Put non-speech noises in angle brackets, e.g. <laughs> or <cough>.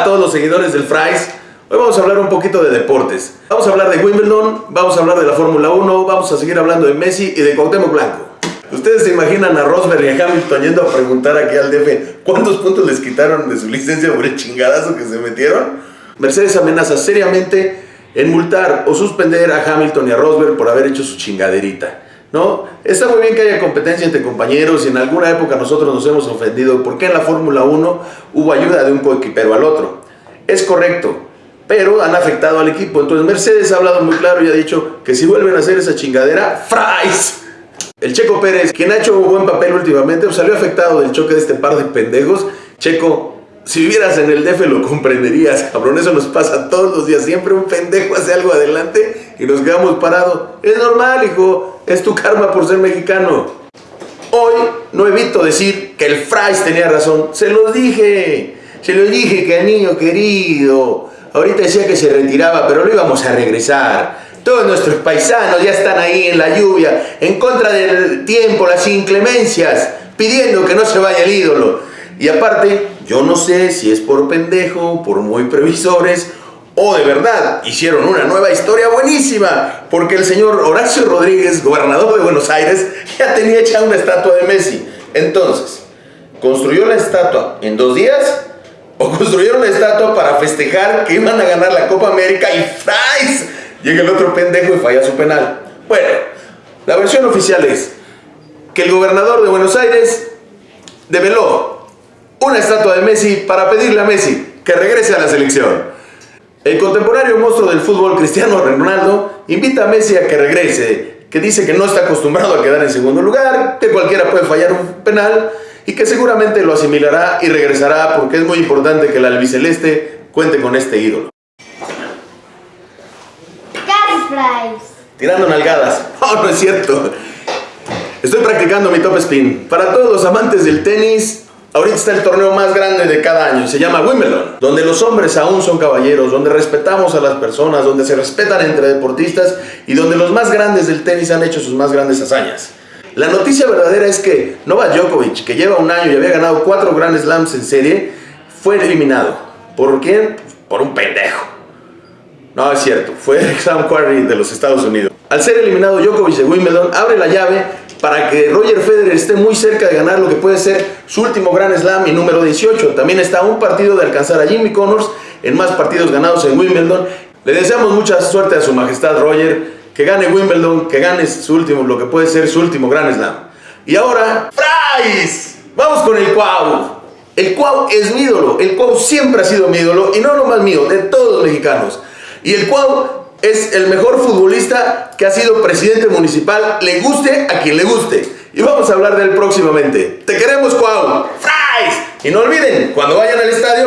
a todos los seguidores del Fries. Hoy vamos a hablar un poquito de deportes. Vamos a hablar de Wimbledon, vamos a hablar de la Fórmula 1, vamos a seguir hablando de Messi y de Cuauhtémoc Blanco. ¿Ustedes se imaginan a Rosberg y a Hamilton yendo a preguntar aquí al DF cuántos puntos les quitaron de su licencia por el chingadazo que se metieron? Mercedes amenaza seriamente en multar o suspender a Hamilton y a Rosberg por haber hecho su chingaderita. ¿No? Está muy bien que haya competencia entre compañeros y en alguna época nosotros nos hemos ofendido porque en la Fórmula 1 hubo ayuda de un coequipero al otro. Es correcto, pero han afectado al equipo. Entonces Mercedes ha hablado muy claro y ha dicho que si vuelven a hacer esa chingadera, ¡fries! El Checo Pérez, quien ha hecho un buen papel últimamente, pues, salió afectado del choque de este par de pendejos. Checo, si vivieras en el DF lo comprenderías, cabrón. Eso nos pasa todos los días. Siempre un pendejo hace algo adelante y nos quedamos parados. Es normal, hijo. Es tu karma por ser mexicano. Hoy no evito decir que el Fries tenía razón. Se los dije. Se los dije que el niño querido. Ahorita decía que se retiraba, pero lo íbamos a regresar. Todos nuestros paisanos ya están ahí en la lluvia, en contra del tiempo, las inclemencias, pidiendo que no se vaya el ídolo. Y aparte, yo no sé si es por pendejo, por muy previsores, o de verdad hicieron una nueva historia buenísima, porque el señor Horacio Rodríguez, gobernador de Buenos Aires, <laughs> ya tenía hecha una estatua de Messi. Entonces, ¿construyó la estatua en dos días? ¿O construyeron la estatua para festejar que iban a ganar la Copa América y fries? Llega el otro pendejo y falla su penal. Bueno, la versión oficial es que el gobernador de Buenos Aires develó una estatua de Messi para pedirle a Messi que regrese a la selección. El contemporáneo monstruo del fútbol, Cristiano Ronaldo, invita a Messi a que regrese, que dice que no está acostumbrado a quedar en segundo lugar, que cualquiera puede fallar un penal y que seguramente lo asimilará y regresará porque es muy importante que el albiceleste cuente con este ídolo. Tirando nalgadas. <laughs> Oh, no es cierto. Estoy practicando mi top spin. Para todos los amantes del tenis, ahorita está el torneo más grande de cada año. Se llama Wimbledon. Donde los hombres aún son caballeros, donde respetamos a las personas, donde se respetan entre deportistas y donde los más grandes del tenis han hecho sus más grandes hazañas. La noticia verdadera es que Novak Djokovic, que lleva un año y había ganado cuatro Grand Slams en serie, fue eliminado. ¿Por quién? Por un pendejo. No, es cierto, fue <laughs> Sam Quarry de los Estados Unidos. Al ser eliminado Djokovic de Wimbledon, abre la llave para que Roger Federer esté muy cerca de ganar lo que puede ser su último Grand Slam y número 18. También está un partido de alcanzar a Jimmy Connors en más partidos ganados en Wimbledon. Le deseamos mucha suerte a su majestad Roger, que gane Wimbledon, que gane su último, lo que puede ser su último Grand Slam. Y ahora, ¡Fries! Vamos con el Cuau. El Cuau es mi ídolo, el Cuau siempre ha sido mi ídolo y no nomás mío, de todos los mexicanos. Y el Cuau es el mejor futbolista que ha sido presidente municipal, le guste a quien le guste. Y vamos a hablar de él próximamente. ¡Te queremos, Cuau! ¡Fries! Y no olviden, cuando vayan al estadio,